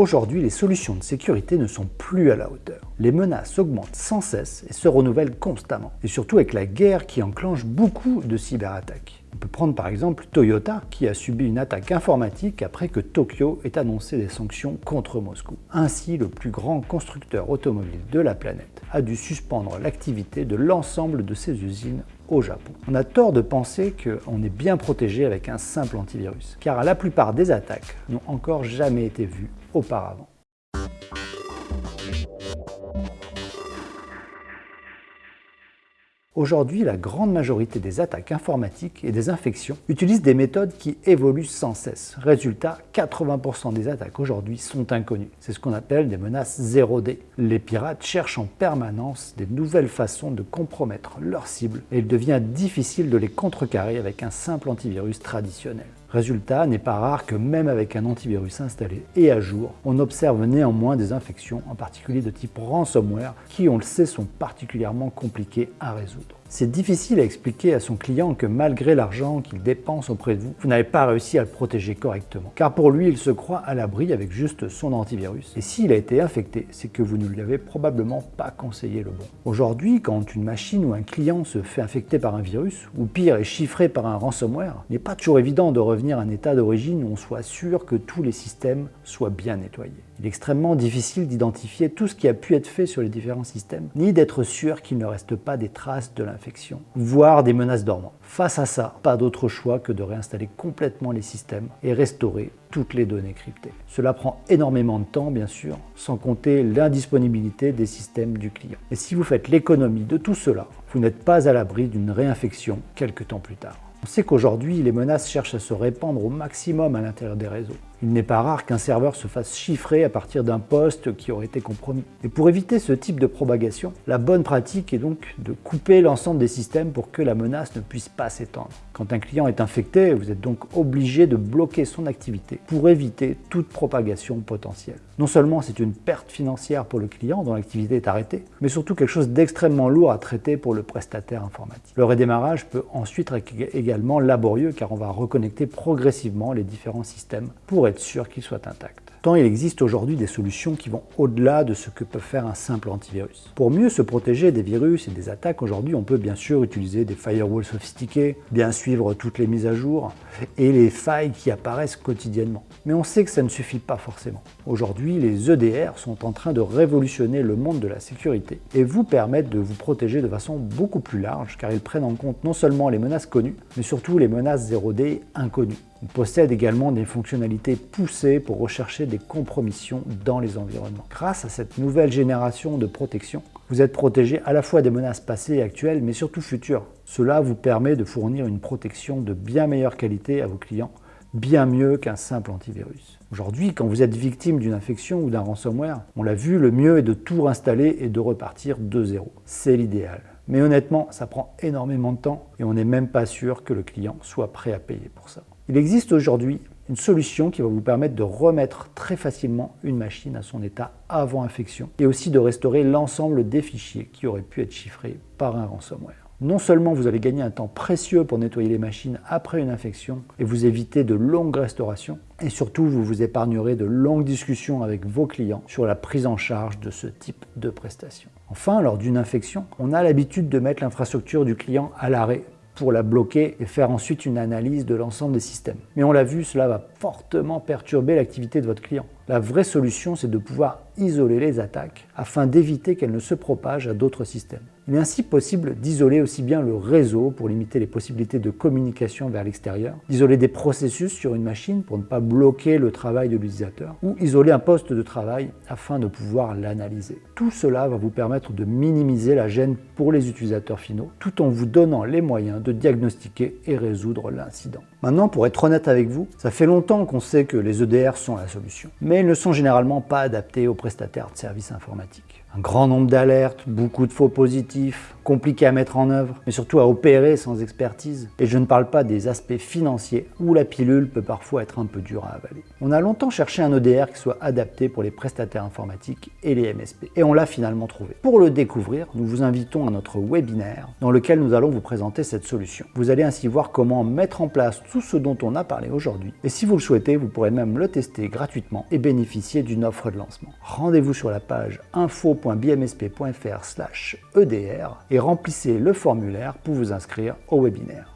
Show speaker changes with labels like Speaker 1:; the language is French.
Speaker 1: Aujourd'hui, les solutions de sécurité ne sont plus à la hauteur. Les menaces augmentent sans cesse et se renouvellent constamment. Et surtout avec la guerre qui enclenche beaucoup de cyberattaques. On peut prendre par exemple Toyota qui a subi une attaque informatique après que Tokyo ait annoncé des sanctions contre Moscou. Ainsi, le plus grand constructeur automobile de la planète a dû suspendre l'activité de l'ensemble de ses usines au Japon. On a tort de penser qu'on est bien protégé avec un simple antivirus, car la plupart des attaques n'ont encore jamais été vues auparavant. Aujourd'hui, la grande majorité des attaques informatiques et des infections utilisent des méthodes qui évoluent sans cesse. Résultat, 80% des attaques aujourd'hui sont inconnues. C'est ce qu'on appelle des menaces 0D. Les pirates cherchent en permanence des nouvelles façons de compromettre leurs cibles et il devient difficile de les contrecarrer avec un simple antivirus traditionnel. Résultat, n'est pas rare que même avec un antivirus installé et à jour, on observe néanmoins des infections, en particulier de type ransomware, qui on le sait sont particulièrement compliquées à résoudre. C'est difficile à expliquer à son client que malgré l'argent qu'il dépense auprès de vous, vous n'avez pas réussi à le protéger correctement. Car pour lui, il se croit à l'abri avec juste son antivirus. Et s'il a été infecté, c'est que vous ne lui avez probablement pas conseillé le bon. Aujourd'hui, quand une machine ou un client se fait infecter par un virus, ou pire est chiffré par un ransomware, il n'est pas toujours évident de revenir à un état d'origine où on soit sûr que tous les systèmes soient bien nettoyés. Il est extrêmement difficile d'identifier tout ce qui a pu être fait sur les différents systèmes, ni d'être sûr qu'il ne reste pas des traces de l'infection, voire des menaces dormantes. Face à ça, pas d'autre choix que de réinstaller complètement les systèmes et restaurer toutes les données cryptées. Cela prend énormément de temps, bien sûr, sans compter l'indisponibilité des systèmes du client. Et si vous faites l'économie de tout cela, vous n'êtes pas à l'abri d'une réinfection quelques temps plus tard. On sait qu'aujourd'hui, les menaces cherchent à se répandre au maximum à l'intérieur des réseaux. Il n'est pas rare qu'un serveur se fasse chiffrer à partir d'un poste qui aurait été compromis. Et pour éviter ce type de propagation, la bonne pratique est donc de couper l'ensemble des systèmes pour que la menace ne puisse pas s'étendre. Quand un client est infecté, vous êtes donc obligé de bloquer son activité pour éviter toute propagation potentielle. Non seulement c'est une perte financière pour le client dont l'activité est arrêtée, mais surtout quelque chose d'extrêmement lourd à traiter pour le prestataire informatique. Le redémarrage peut ensuite être également laborieux car on va reconnecter progressivement les différents systèmes pour sûr qu'il soit intact. Tant il existe aujourd'hui des solutions qui vont au-delà de ce que peut faire un simple antivirus. Pour mieux se protéger des virus et des attaques, aujourd'hui on peut bien sûr utiliser des firewalls sophistiqués, bien suivre toutes les mises à jour et les failles qui apparaissent quotidiennement. Mais on sait que ça ne suffit pas forcément. Aujourd'hui, les EDR sont en train de révolutionner le monde de la sécurité et vous permettent de vous protéger de façon beaucoup plus large car ils prennent en compte non seulement les menaces connues, mais surtout les menaces 0D inconnues. Ils possèdent également des fonctionnalités poussées pour rechercher des compromissions dans les environnements. Grâce à cette nouvelle génération de protection, vous êtes protégé à la fois des menaces passées et actuelles, mais surtout futures. Cela vous permet de fournir une protection de bien meilleure qualité à vos clients, bien mieux qu'un simple antivirus. Aujourd'hui, quand vous êtes victime d'une infection ou d'un ransomware, on l'a vu, le mieux est de tout réinstaller et de repartir de zéro. C'est l'idéal. Mais honnêtement, ça prend énormément de temps et on n'est même pas sûr que le client soit prêt à payer pour ça. Il existe aujourd'hui une solution qui va vous permettre de remettre très facilement une machine à son état avant infection et aussi de restaurer l'ensemble des fichiers qui auraient pu être chiffrés par un ransomware. Non seulement vous allez gagner un temps précieux pour nettoyer les machines après une infection et vous éviter de longues restaurations, et surtout vous vous épargnerez de longues discussions avec vos clients sur la prise en charge de ce type de prestation. Enfin, lors d'une infection, on a l'habitude de mettre l'infrastructure du client à l'arrêt pour la bloquer et faire ensuite une analyse de l'ensemble des systèmes. Mais on l'a vu, cela va fortement perturber l'activité de votre client. La vraie solution, c'est de pouvoir isoler les attaques afin d'éviter qu'elles ne se propagent à d'autres systèmes. Il est ainsi possible d'isoler aussi bien le réseau pour limiter les possibilités de communication vers l'extérieur, d'isoler des processus sur une machine pour ne pas bloquer le travail de l'utilisateur, ou isoler un poste de travail afin de pouvoir l'analyser. Tout cela va vous permettre de minimiser la gêne pour les utilisateurs finaux, tout en vous donnant les moyens de diagnostiquer et résoudre l'incident. Maintenant, pour être honnête avec vous, ça fait longtemps qu'on sait que les EDR sont la solution, ils ne sont généralement pas adaptés aux prestataires de services informatiques. Un grand nombre d'alertes, beaucoup de faux positifs, compliqué à mettre en œuvre, mais surtout à opérer sans expertise. Et je ne parle pas des aspects financiers, où la pilule peut parfois être un peu dure à avaler. On a longtemps cherché un EDR qui soit adapté pour les prestataires informatiques et les MSP, et on l'a finalement trouvé. Pour le découvrir, nous vous invitons à notre webinaire, dans lequel nous allons vous présenter cette solution. Vous allez ainsi voir comment mettre en place tout ce dont on a parlé aujourd'hui, et si vous le souhaitez, vous pourrez même le tester gratuitement et bénéficier d'une offre de lancement. Rendez-vous sur la page info.bmsp.fr/edr et remplissez le formulaire pour vous inscrire au webinaire.